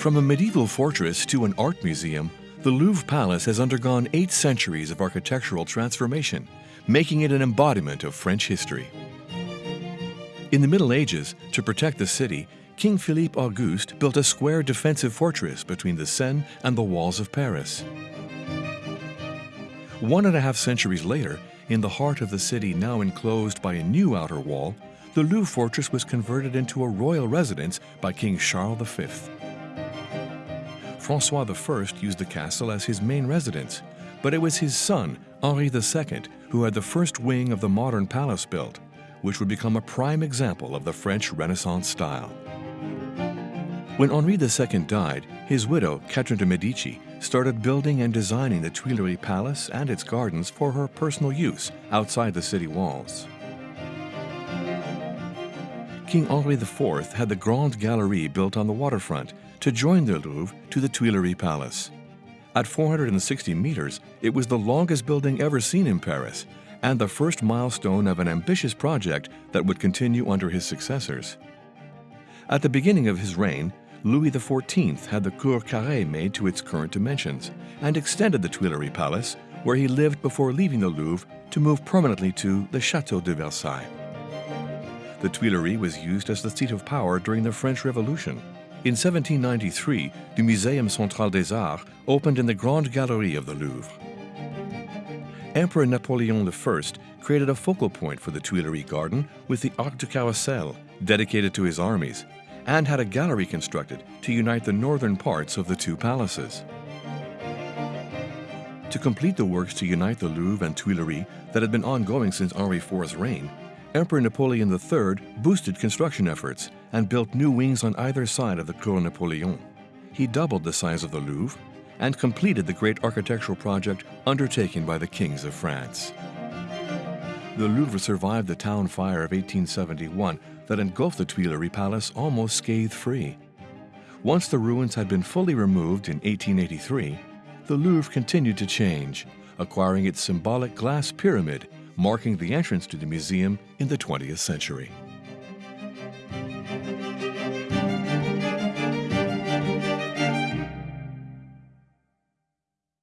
From a medieval fortress to an art museum, the Louvre Palace has undergone eight centuries of architectural transformation, making it an embodiment of French history. In the Middle Ages, to protect the city, King Philippe Auguste built a square defensive fortress between the Seine and the walls of Paris. One and a half centuries later, in the heart of the city now enclosed by a new outer wall, the Louvre fortress was converted into a royal residence by King Charles V. Francois I used the castle as his main residence, but it was his son, Henri II, who had the first wing of the modern palace built, which would become a prime example of the French Renaissance style. When Henri II died, his widow, Catherine de' Medici, started building and designing the Tuileries Palace and its gardens for her personal use outside the city walls. King Henri IV had the Grande Galerie built on the waterfront to join the Louvre to the Tuileries Palace. At 460 meters, it was the longest building ever seen in Paris and the first milestone of an ambitious project that would continue under his successors. At the beginning of his reign, Louis XIV had the Cour Carrée made to its current dimensions and extended the Tuileries Palace, where he lived before leaving the Louvre to move permanently to the Château de Versailles. The Tuileries was used as the seat of power during the French Revolution. In 1793, the Muséum Central des Arts opened in the Grande Galerie of the Louvre. Emperor Napoleon I created a focal point for the Tuileries Garden with the Arc de Carrousel, dedicated to his armies, and had a gallery constructed to unite the northern parts of the two palaces. To complete the works to unite the Louvre and Tuileries that had been ongoing since Henri IV's reign, Emperor Napoleon III boosted construction efforts and built new wings on either side of the Cour Napoleon. He doubled the size of the Louvre and completed the great architectural project undertaken by the kings of France. The Louvre survived the town fire of 1871 that engulfed the Tuileries Palace almost scathe-free. Once the ruins had been fully removed in 1883, the Louvre continued to change, acquiring its symbolic glass pyramid marking the entrance to the museum in the 20th century.